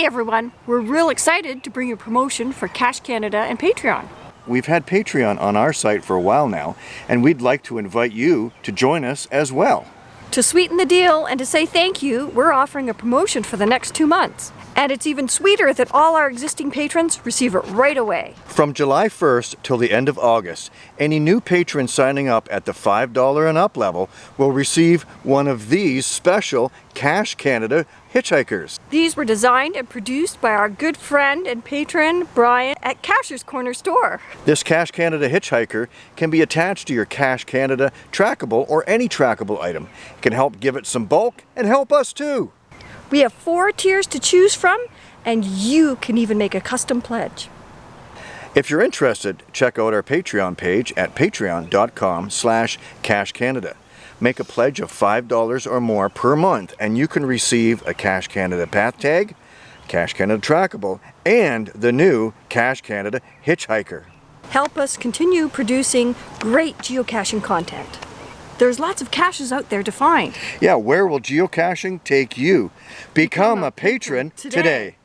Hey everyone, we're real excited to bring you a promotion for Cache Canada and Patreon. We've had Patreon on our site for a while now, and we'd like to invite you to join us as well. To sweeten the deal and to say thank you, we're offering a promotion for the next two months. And it's even sweeter that all our existing patrons receive it right away. From July 1st till the end of August, any new patron signing up at the $5 and up level will receive one of these special Cache Canada hitchhikers. These were designed and produced by our good friend and patron, Brian, at Cacher's Corner store. This Cache Canada hitchhiker can be attached to your Cache Canada trackable or any trackable item. It can help give it some bulk and help us too. We have four tiers to choose from and you can even make a custom pledge. If you're interested, check out our Patreon page at patreon.com slash cachecanada. Make a pledge of $5 or more per month and you can receive a Cache Canada path tag, Cache Canada trackable, and the new Cache Canada hitchhiker. Help us continue producing great geocaching content. There's lots of caches out there to find. Yeah, where will geocaching take you? Become, Become a, patron, patron today. today.